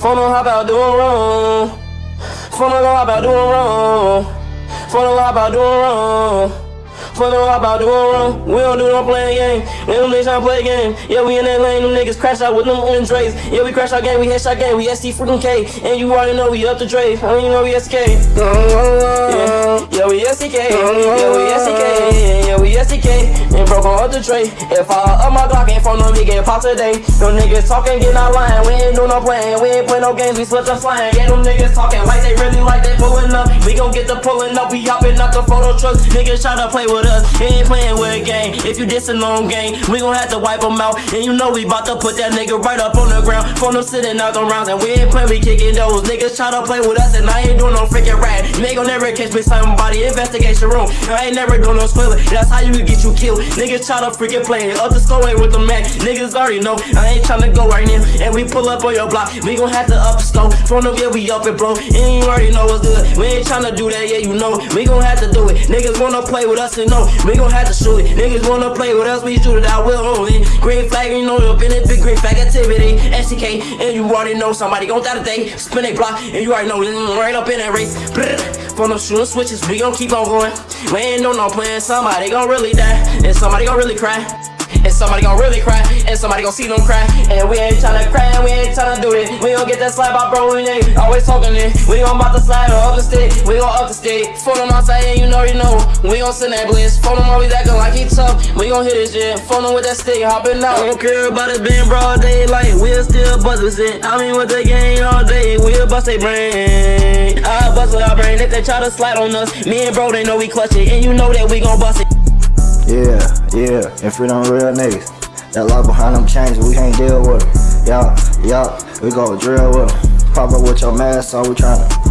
Phone on hop out doing wrong. Phone on hop out doing wrong. Phone on hop out doing wrong. Phone on hop out doing wrong. We don't do no playing game. Don't niggas trying to play game. Yeah, we in that lane. Them niggas crash out with them Andres. Yeah, we crash our game. We headshot game. We ST freaking K. And you already know we up to Dre. I mean, you know we SK. Yeah, yeah, we SK. Yeah, we SK. Yeah, we SK. And broke on up the tray. If I up my Glock, ain't phone on me, get pop today. Them niggas talking, get out line. We ain't do no playing. We ain't play no games. We slipped up slime. Yeah, them niggas talking like they really like they pulling up. We gon' get the pulling up. We hopping out the photo trucks. Niggas try to play with us. He ain't playing with a game. If you diss a long game, we gon' have to wipe them out. And you know we bout to put that nigga right up on the ground. Phone them sitting out the rounds. And we ain't playing, we kicking those. Niggas try to play with us. And I ain't doing no freaking rat. Gon' never catch me somebody investigation room. I ain't never doing no spoiler. That's how you could get you killed. Niggas try to freaking play. it. Up the store with the man. Niggas already know. I ain't tryna go right now. And we pull up on your block. We gon' have to up the stove. Phone up, yeah, we up it, bro. And you already know what's good. We ain't tryna do that, yeah, you know. We gon' have to do it. Niggas wanna play with us and know. We gon' have to shoot it. Niggas wanna play with us, we shoot it out. We'll only. Green flag, you know, up in it, big green flag activity. STK, and you already know somebody gon' die today. Spin a block, and you already know. Right up in that race. Phone up, shooting switches. We gon' keep on going. We ain't no no plan. Somebody gon' really die. And somebody gon' really cry. And somebody gon' really cry, and somebody gon' see them cry. And we ain't tryna cry, and we ain't tryna do it. We gon' get that slide by bro, we ain't always talking it. We gon' bout to slide up the stick, we gon' up the stick. Phone him outside, and you know, you know. We gon' send that blitz. Phone him always acting like he tough. We gon' hit his shit. Phone him with that stick, hopping out. Don't care about it being broad daylight. We'll still buzz it. I mean, with the game all day, we'll bust a brain. I bust with our brain. If they try to slide on us, me and bro, they know we clutch it. And you know that we gon' bust it. Yeah, yeah, and free them real niggas. That lie behind them chains, we can't deal with them. Yeah, yeah, we gon' drill with them. Pop up with your mask on, we tryna.